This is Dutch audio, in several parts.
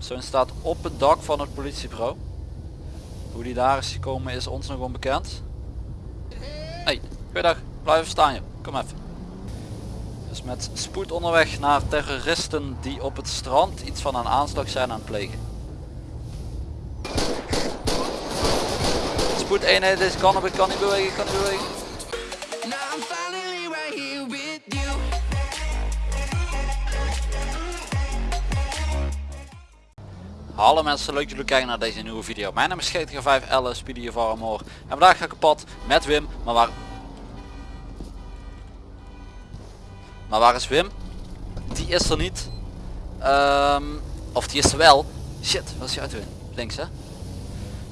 Zo'n staat op het dak van het politiebureau. Hoe die daar is gekomen is ons nog onbekend. Hey, goeiedag. Blijf staan je. Kom even. Dus met spoed onderweg naar terroristen die op het strand iets van een aanslag zijn aan het plegen. Spoed eenheid is kan op, kan niet bewegen, kan niet bewegen. Hallo mensen, leuk dat jullie kijken naar deze nieuwe video. Mijn naam is GTA 5 Alice, Speedy of Armor. En vandaag ga ik op pad met Wim, maar waar... Maar waar is Wim? Die is er niet. Ehm, of die is er wel. Shit, wat is die auto in? Links hè?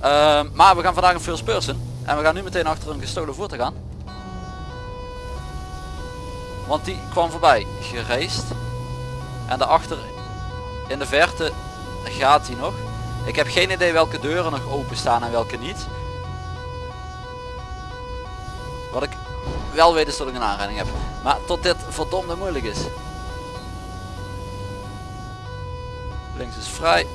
Ehm, maar we gaan vandaag een first person. En we gaan nu meteen achter een gestolen voertuig gaan. Want die kwam voorbij, gereisd. En daarachter in de verte gaat hij nog. Ik heb geen idee welke deuren nog open staan en welke niet. Wat ik wel weet is dat ik een aanrijding heb. Maar tot dit verdomde moeilijk is. Links is vrij.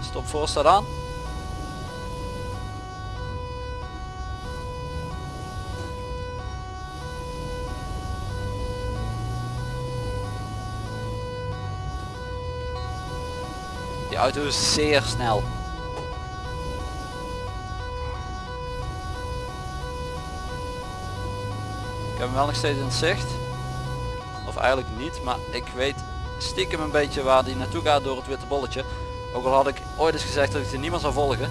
Stop voor staat aan. Auto is zeer snel. Ik heb hem wel nog steeds in zicht. Of eigenlijk niet, maar ik weet stiekem een beetje waar die naartoe gaat door het witte bolletje. Ook al had ik ooit eens gezegd dat ik er niemand zou volgen.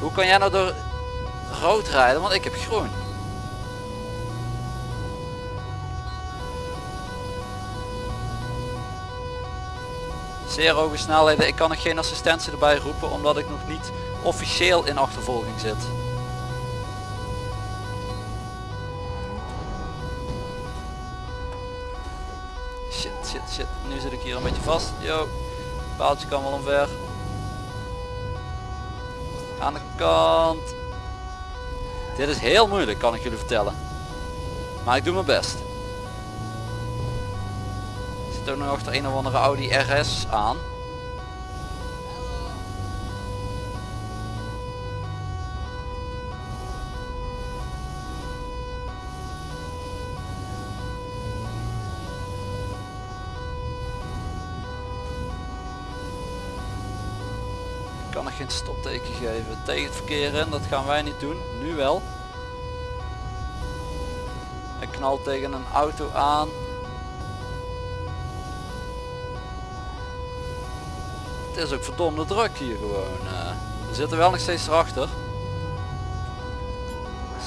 Hoe kan jij nou door rood rijden? Want ik heb groen. Zeer hoge snelheden. Ik kan nog geen assistentie erbij roepen omdat ik nog niet officieel in achtervolging zit. Shit, shit, shit. Nu zit ik hier een beetje vast. Yo, paaltje kan wel omver. Aan de kant. Dit is heel moeilijk kan ik jullie vertellen. Maar ik doe mijn best. Zit ook nog achter een of andere Audi RS aan. Ik kan nog geen stopteken geven tegen het verkeer in, dat gaan wij niet doen. Nu wel. Ik knal tegen een auto aan. Het is ook verdomde druk hier gewoon. eh. we zitten wel nog steeds erachter.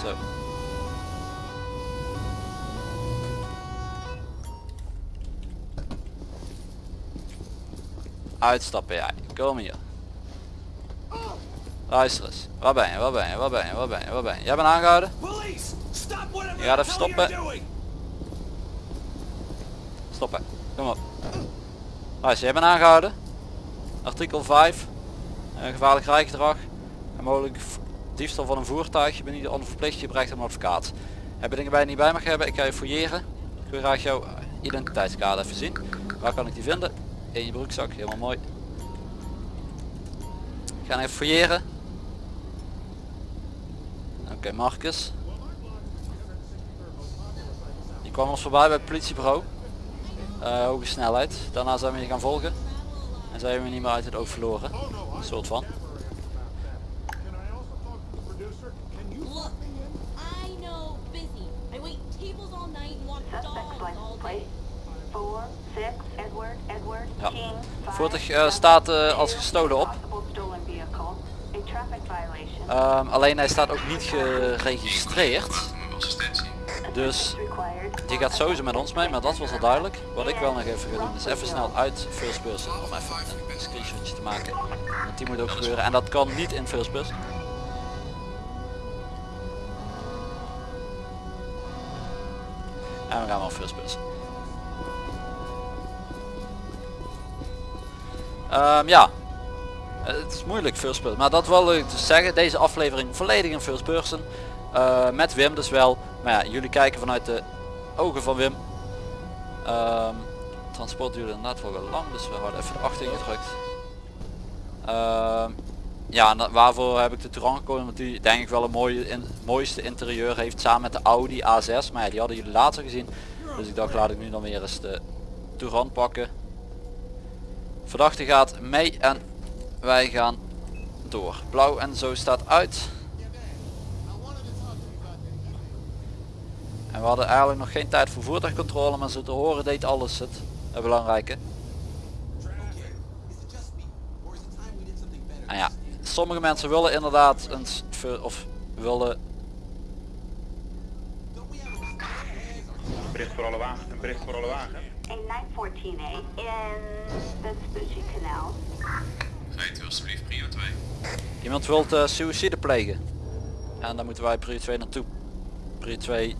Zo. Uitstappen jij. Kom hier. Luister eens. Waar ben je? Waar ben je? Waar ben je? Waar ben je? Waar ben je? Jij bent aangehouden? Je gaat even stoppen. Stoppen. Kom op. Luister, jij bent aangehouden. Artikel 5. eh, gevaarlijk rijgedrag. En mogelijk diefstal van een voertuig. Je bent niet onverplicht, je bereikt een advocaat. Heb je dingen bij je niet bij mag hebben? Ik ga je fouilleren. Ik wil graag jouw identiteitskaart even zien. Waar kan ik die vinden? In je broekzak, helemaal mooi. Ik ga even fouilleren. Oké, Marcus. Die kwam ons voorbij bij het politiebureau. Eh, hoge snelheid. Daarna zijn we je gaan volgen. En zijn we niet meer uit het oog verloren. Een soort van. Look, I know busy. I wait tables all night and walk Suspect dogs all license day. plate 4, 6, Edward, Edward, Ja. King, 5, Voertuig eh, staat eh, als gestolen op. Ehm, alleen hij staat ook niet geregistreerd. Dus. Die gaat sowieso met ons mee, maar dat was al duidelijk. Wat ik wel nog even ga doen is even snel uit first person om even een screenshotje te maken. Want die moet ook gebeuren en dat kan niet in first person. En we gaan wel first person. Ehm, ja, het is moeilijk first person, maar dat wil ik dus zeggen. Deze aflevering volledig in first person. Eh, met Wim dus wel. Maar ja, jullie kijken vanuit de ogen van Wim. Ehm, transport duurde inderdaad wel lang, dus we houden even de 8 ingedrukt. Ehm, ja, waarvoor heb ik de Touran gekozen? Want die denk ik wel een mooie, in, mooiste interieur heeft samen met de Audi A6. Maar ja, die hadden jullie al gezien. Dus ik dacht laat ik nu dan weer eens de Touran pakken. Verdachte gaat mee en wij gaan door. Blauw en zo staat uit. En we hadden eigenlijk nog geen tijd voor voertuigcontrole, maar zo te horen deed alles het, het belangrijke. En ja, sommige mensen willen inderdaad een of willen Bericht voor alle wagen. Een bericht voor alle wagen. A 914A in the Vespucci Canal. Rijdt u alsjeblieft prio 2. iemand wilt eh suïcide plegen. En dan moeten wij prio 2 naartoe. Prio 2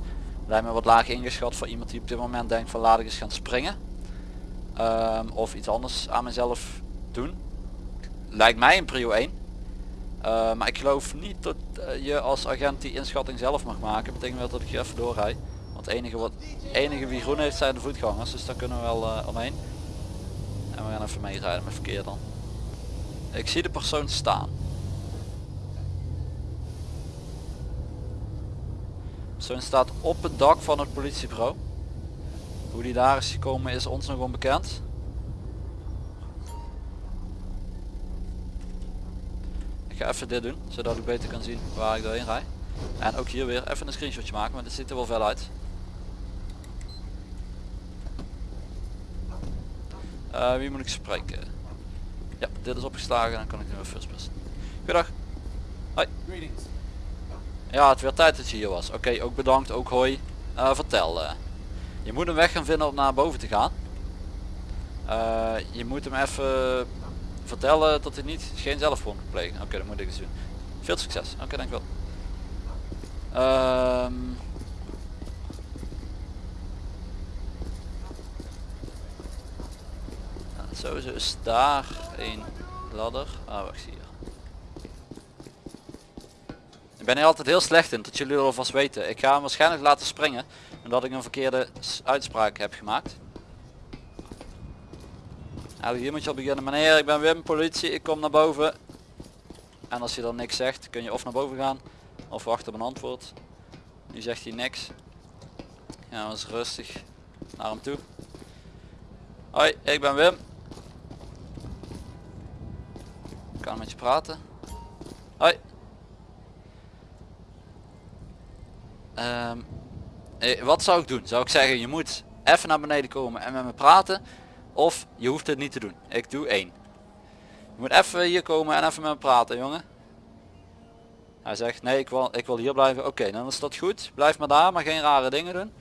lijkt me wat laag ingeschat voor iemand die op dit moment denkt van laat ik eens gaan springen. Ehm, of iets anders aan mezelf doen. Lijkt mij een prio 1. Eh, maar ik geloof niet dat eh, je als agent die inschatting zelf mag maken. Betekent wel dat ik hier even doorrijd. Want enige, wat, enige wie groen heeft zijn de voetgangers. Dus daar kunnen we wel eh, omheen. En we gaan even meerijden met verkeer dan. Ik zie de persoon staan. Persoon staat op het dak van het politiebureau. Hoe die daar is gekomen is ons nog onbekend. Ik ga even dit doen, zodat ik beter kan zien waar ik doorheen rijd. En ook hier weer even een screenshotje maken, maar dit ziet er wel fel uit. Eh, wie moet ik spreken? Ja, dit is opgeslagen dan kan ik nu weer first person. Goedendag. Hoi. Ja, het werd tijd dat je hier was. Oké, ook bedankt, ook hoi. Eh, vertel. eh. je moet een weg gaan vinden om naar boven te gaan. Eh, je moet hem even vertellen dat hij niet geen zelfmoord moet plegen. Oké, dat moet ik dus doen. Veel succes. Oké, dankjewel. Ehm nou, sowieso is daar een ladder. Ah, wacht hier. Ik ben hier altijd heel slecht in, dat jullie er alvast weten. Ik ga hem waarschijnlijk laten springen, omdat ik een verkeerde uitspraak heb gemaakt. Eigenlijk hier moet je al beginnen. Meneer, ik ben Wim, politie, ik kom naar boven. En als hij dan niks zegt, kun je of naar boven gaan, of wachten op een antwoord. Nu zegt hij niks. Gaan we eens rustig naar hem toe. Hoi, ik ben Wim. Ik kan met je praten. Hoi. Ehm, eh, wat zou ik doen? Zou ik zeggen, je moet even naar beneden komen en met me praten. Of je hoeft het niet te doen. Ik doe één. Je moet even hier komen en even met me praten, jongen. Hij zegt, nee, ik wil, ik wil hier blijven. Oké, dan is dat goed. Blijf maar daar, maar geen rare dingen doen.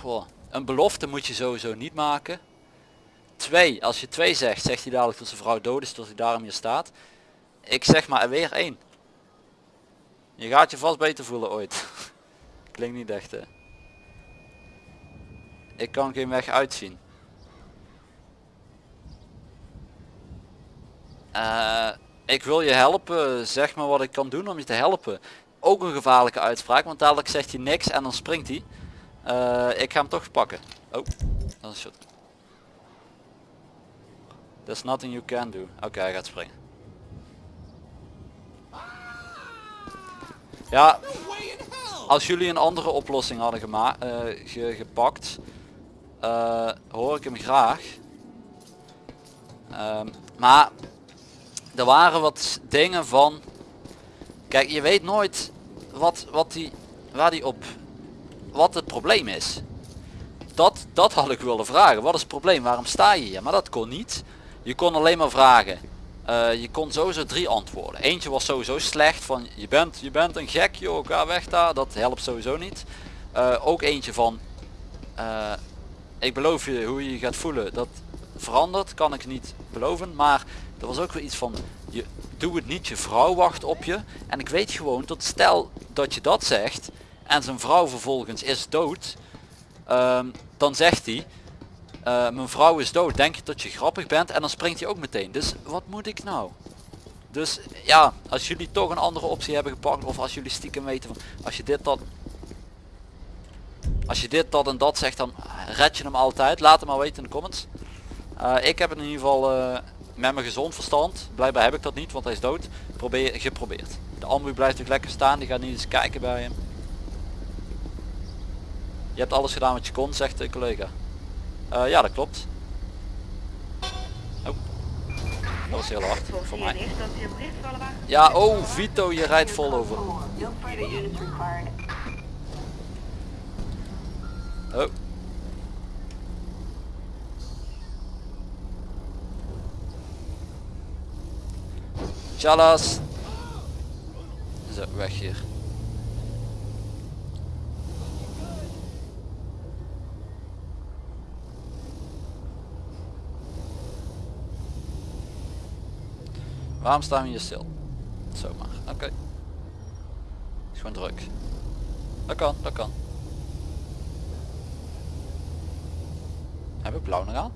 Poh. Een belofte moet je sowieso niet maken. Twee, als je twee zegt, zegt hij dadelijk dat zijn vrouw dood is, dat hij daarom hier staat. Ik zeg maar weer één. Je gaat je vast beter voelen ooit. Klinkt niet echt hè. Ik kan geen weg uitzien. Eh, ik wil je helpen, zeg maar wat ik kan doen om je te helpen. Ook een gevaarlijke uitspraak, want dadelijk zegt hij niks en dan springt hij. Eh, ik ga hem toch pakken. Oh, dat is shot. There's nothing you can do. Oké, hij gaat springen. Ja, als jullie een andere oplossing hadden gema eh, ge- gepakt, eh, hoor ik hem graag. Ehm, maar er waren wat dingen van, kijk je weet nooit wat, wat die, waar die op, wat het probleem is. Dat, dat had ik willen vragen. Wat is het probleem? Waarom sta je hier? Maar dat kon niet. Je kon alleen maar vragen. Eh, je kon sowieso drie antwoorden. Eentje was sowieso slecht van je bent, je bent een gek joh, ga weg daar. Dat helpt sowieso niet. Eh, ook eentje van eh, ik beloof je hoe je je gaat voelen. Dat verandert, kan ik niet beloven. Maar er was ook weer iets van je doe het niet, je vrouw wacht op je. En ik weet gewoon dat stel dat je dat zegt en zijn vrouw vervolgens is dood. ehm, dan zegt hij eh, mijn vrouw is dood, denk je dat je grappig bent en dan springt hij ook meteen. Dus wat moet ik nou? Dus ja, als jullie toch een andere optie hebben gepakt of als jullie stiekem weten van als je dit dan als je dit dat en dat zegt dan red je hem altijd. Laat het maar weten in de comments. Eh, ik heb het in ieder geval eh, met mijn gezond verstand. Blijkbaar heb ik dat niet want hij is dood. Probeer, geprobeerd. De ambu blijft ook lekker staan. Die gaat niet eens kijken bij hem. Je hebt alles gedaan wat je kon zegt de collega. Eh, ja dat klopt. Oh. Dat was heel hard voor mij. Ja, oh Vito, je rijdt vol over. Oh. Chalas. Zo, weg hier. Waarom staan we hier stil? Zomaar, oké. Is gewoon druk. Dat kan, dat kan. Heb ik blauw nog aan?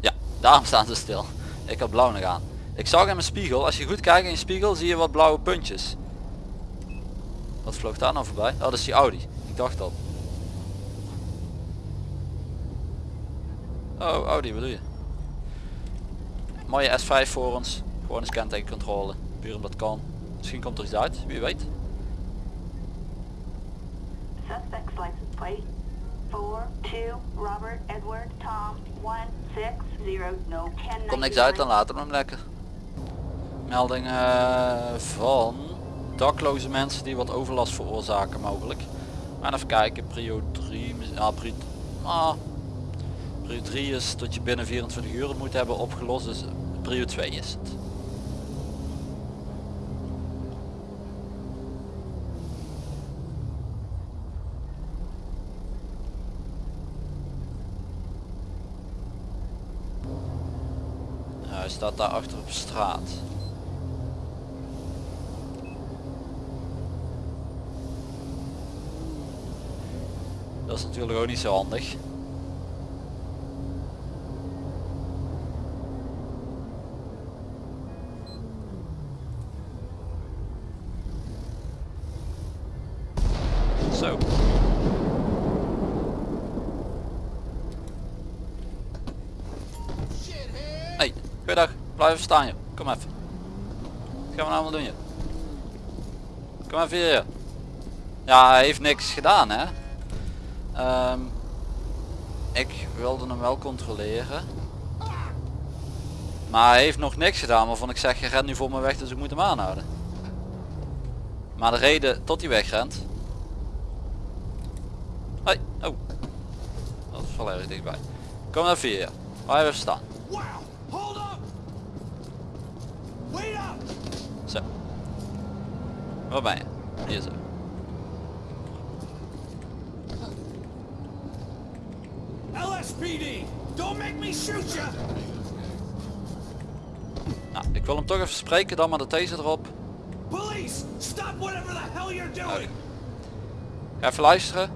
Ja, daarom staan ze stil. Ik heb blauw nog aan. Ik zag in mijn spiegel, als je goed kijkt in je spiegel zie je wat blauwe puntjes. Wat vloog daar nou voorbij? Oh, dat is die Audi. Ik dacht al. Oh, Audi, wat doe je? Mooie S5 voor ons. Gewoon een kentekencontrole. Puur omdat kan. Misschien komt er iets uit, wie weet. Suspect's license plate. 4, 2, Robert, Edward, Tom, 1, 6, 0, no, 10, Komt niks uit, dan laten we hem lekker. Melding eh, van dakloze mensen die wat overlast veroorzaken mogelijk. Maar even kijken, prio 3, ja, prio, ah, prio 3 is dat je binnen 24 uur het moet hebben opgelost, dus prio 2 is het. Ja, hij staat daar achter op straat. Dat is natuurlijk ook niet zo handig. Zo. Hey, goeiedag. Blijf staan joh. Kom even. Wat gaan we nou allemaal doen joh? Kom even hier. Ja, hij heeft niks gedaan hè. Ehm, ik wilde hem wel controleren. Maar hij heeft nog niks gedaan waarvan ik zeg je rent nu voor me weg dus ik moet hem aanhouden. Maar de reden tot hij wegrent. Hoi, oh. Dat is wel erg dichtbij. Kom even hier. Waar even staan. Zo. Waar ben je? Hier zo. LSPD! Don't make me shoot you! Nou, ik wil hem toch even spreken, dan maar de taser erop. Police! Stop whatever the hell you're doing! Ga even luisteren.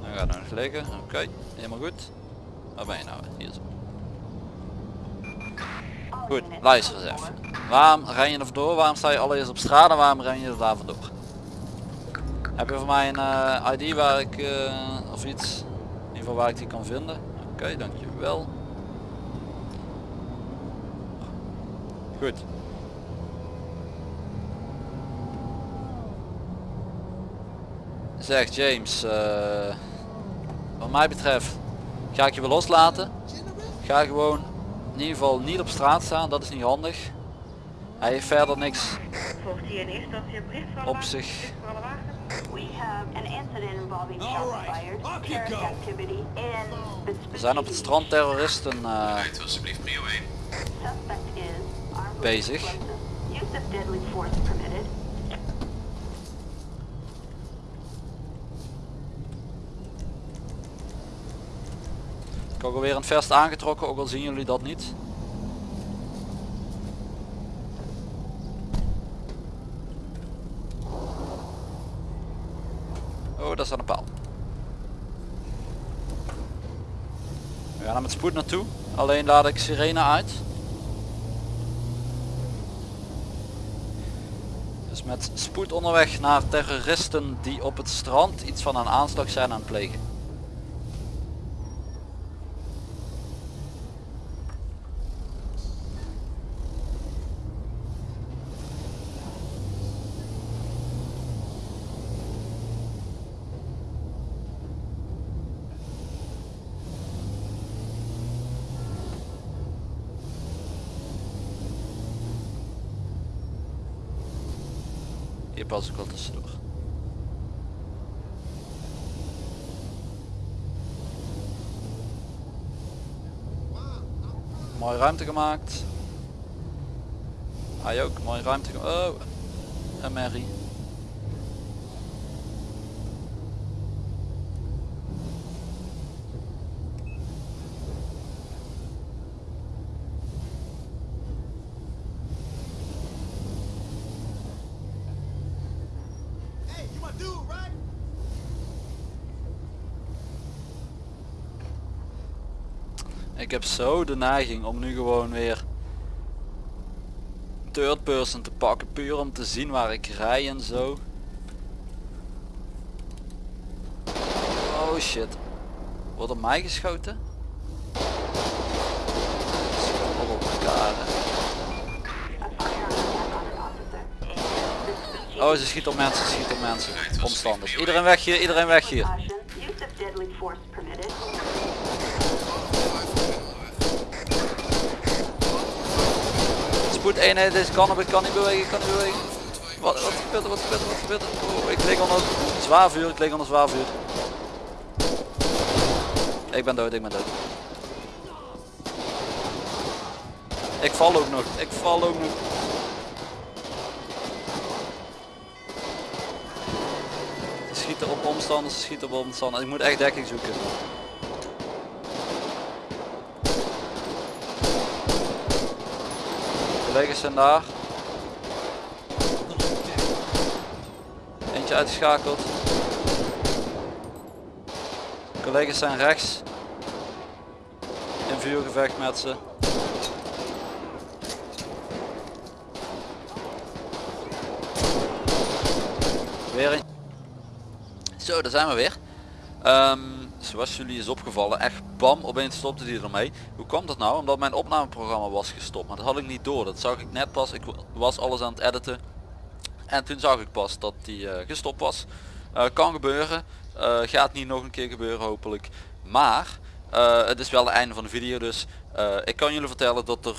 Hij gaat nog liggen. Oké, helemaal goed. Waar ben je nou? Hier zo. Goed, luister eens even. Waarom ren je er vandoor? Waarom sta je allereerst op straat en waarom ren je er daar vandoor? Heb je voor mij een eh, ID waar ik, eh, of iets, in ieder geval waar ik die kan vinden? Oké, dankjewel. Goed. Zeg James, eh, wat mij betreft ga ik je wel loslaten. Ga gewoon in ieder geval niet op straat staan, dat is niet handig. Hij heeft verder niks Volgt hier in eerste instantie een bericht van op zich. ook weer een vest aangetrokken, ook al zien jullie dat niet. Oh, daar staat een paal. We gaan er met spoed naartoe. Alleen laat ik sirene uit. Dus met spoed onderweg naar terroristen die op het strand iets van een aanslag zijn aan het plegen. Hier pas ik wel tussendoor. Mooie ruimte gemaakt. Hij ook, mooie ruimte gemaakt. Oh, een merrie. Ik heb zo de neiging om nu gewoon weer third person te pakken. Puur om te zien waar ik rij en zo. Oh shit. Wordt op mij geschoten? Op elkaar. Oh ze schiet op mensen, ze schiet op mensen. Omstanders. Iedereen weg hier, iedereen weg hier. Permitted. Spoed eenheid, deze kan op, ik kan niet bewegen, kan niet bewegen. Wat, wat gebeurt er, wat gebeurt er, wat gebeurt er? Oh, ik lig onder zwaar vuur, ik lig onder zwaar vuur. Ik ben dood, ik ben dood. Ik val ook nog, ik val ook nog. Schieten op omstanders, schieten op omstanders. Ik moet echt dekking zoeken. Collega's zijn daar. Eentje uitgeschakeld. Collega's zijn rechts. In vuurgevecht met ze. Weer een. Zo, daar zijn we weer. Ehm, zoals jullie is opgevallen, echt bam, opeens stopte die ermee. Hoe kwam dat nou? Omdat mijn opnameprogramma was gestopt, maar dat had ik niet door. Dat zag ik net pas, ik was alles aan het editen. En toen zag ik pas dat die eh, gestopt was. Eh, kan gebeuren, Eh, gaat niet nog een keer gebeuren hopelijk. Maar, het is wel het einde van de video dus. ik kan jullie vertellen dat er,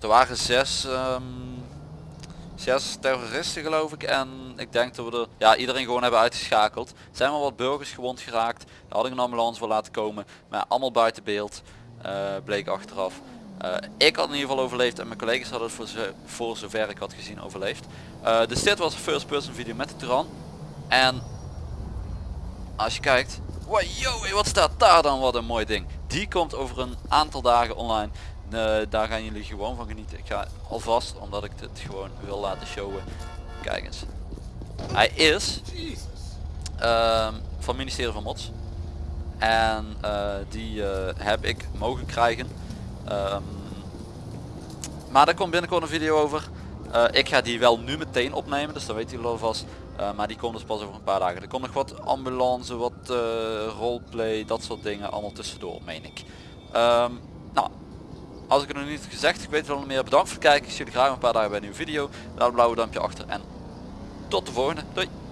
er waren zes... ehm, zes terroristen geloof ik en ik denk dat we er ja, iedereen gewoon hebben uitgeschakeld. Zijn wel wat burgers gewond geraakt. Daar had ik een ambulance voor laten komen. Maar allemaal buiten beeld. eh, bleek achteraf. Eh, ik had in ieder geval overleefd en mijn collega's hadden het voor, zo- voor zover ik had gezien overleefd. Eh, dus dit was een first person video met de Turan. En als je kijkt. Wow, yo, wat staat daar dan? Wat een mooi ding. Die komt over een aantal dagen online. Eh, daar gaan jullie gewoon van genieten. Ik ga alvast, omdat ik dit gewoon wil laten showen. Kijk eens. Hij is ehm, van ministerie van Mods. En eh, die eh, heb ik mogen krijgen. Ehm, maar daar komt binnenkort een video over. Ik ga die wel nu meteen opnemen, dus dat weten jullie alvast. Maar die komt dus pas over een paar dagen. Er komt nog wat ambulance, wat roleplay, dat soort dingen allemaal tussendoor, meen ik. Ehm, nou, als ik het nog niet gezegd, ik weet wel meer. Bedankt voor het kijken. Ik zie jullie graag een paar dagen bij een nieuwe video. Laat een blauwe duimpje achter en tot de volgende. Doei!